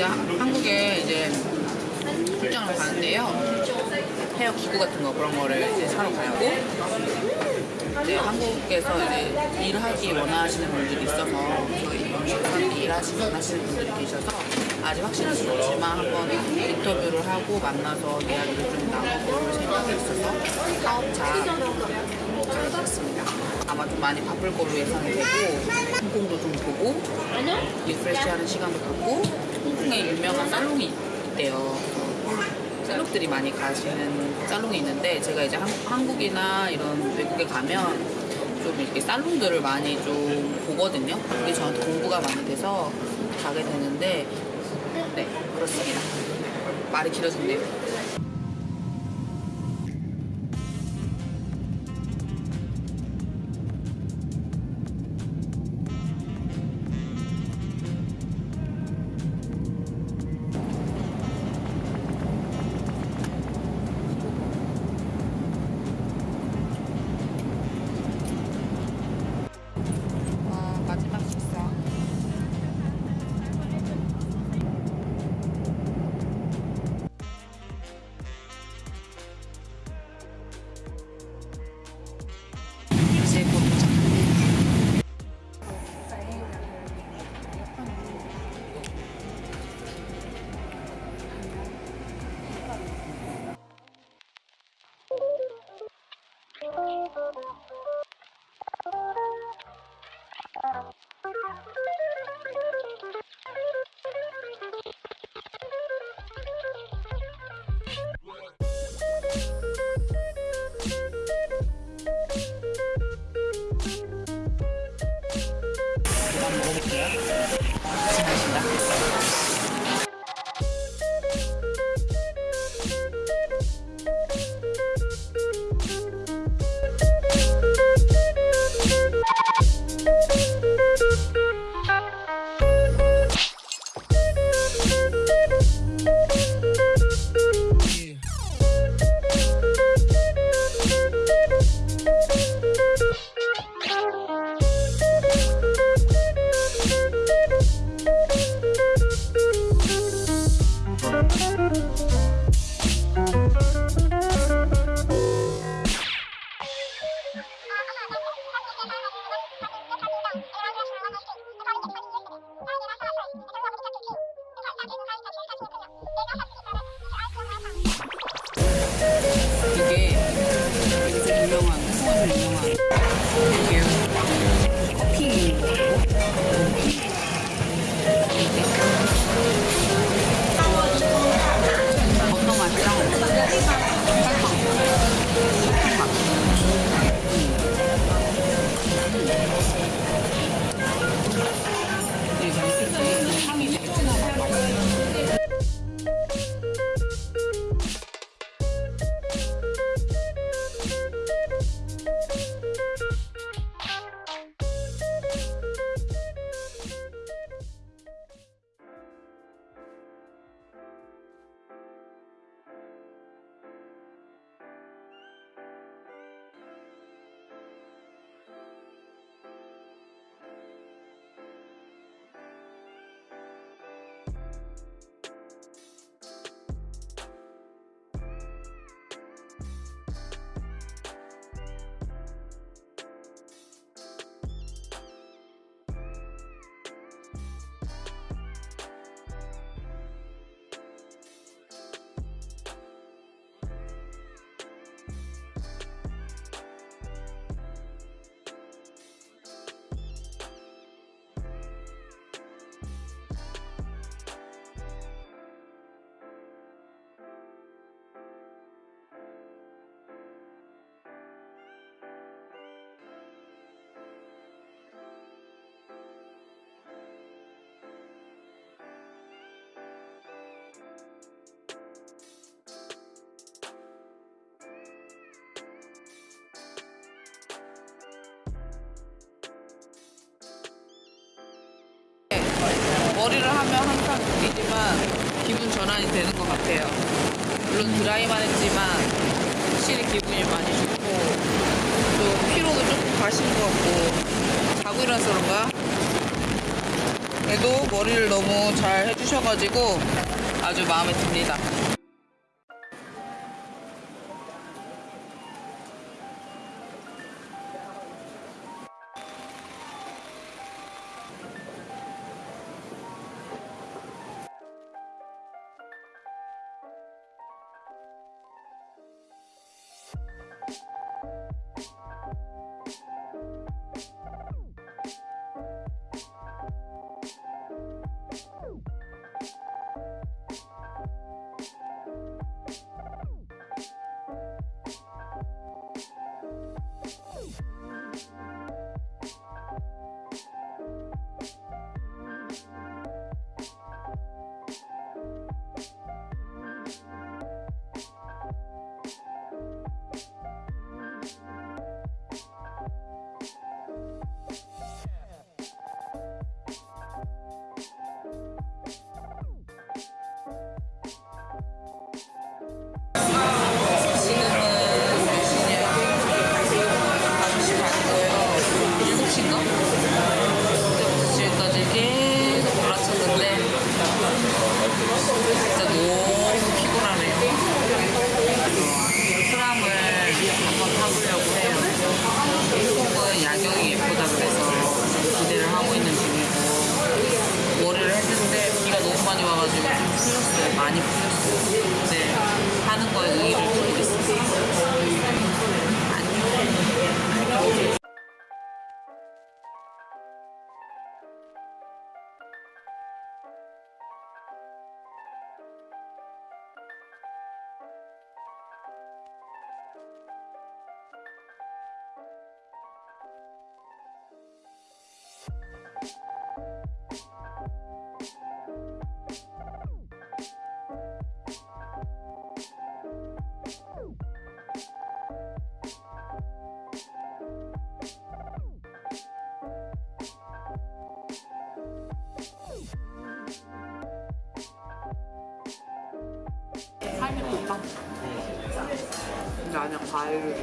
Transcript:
이제 한국에 이제 출장을 가는데요. 헤어 기구 같은 거 그런 거를 이제 사러 가고 이제 한국에서 이제 일하기 원하시는 분들이 있어서 저희 영식에서 일하시 원하시는 분들이 계셔서 아직 확실하지 않지만 한번 인터뷰를 하고 만나서 이야기를 좀 나눠볼 생각이 있어서 사업자 가겠습니다. 아마 좀 많이 바쁠 걸로 예상이 되고 홍콩도 좀 보고 리프레시하는 시간도 갖고 홍콩에 유명한 살롱이 있대요. 셀럽들이 많이 가시는 살롱이 있는데 제가 이제 한, 국이나 이런 외국에 가면 좀 이렇게 살롱들을 많이 좀 보거든요. 그게 저한테 공부가 많이 돼서 가게 되는데 네 그렇습니다. 말이 길어졌네요. 한번 먹어볼게요. 마신다. 머리를 하면 항상 느끼지만 기분 전환이 되는 것 같아요. 물론 드라이만 했지만 확실히 기분이 많이 좋고 또 피로도 조금 가시는 것 같고 자고 일어나서 그런가? 그래도 머리를 너무 잘 해주셔가지고 아주 마음에 듭니다. 타보려고 해요. 한국은 야경이 예쁘다 그래서 좀 기대를 하고 있는 중이고 머리를 했는데 비가 너무 많이 와가지고 좀 풀렸어요. 많이 풀렸어요. 근데 하는 거에 의의를 아니야 과일을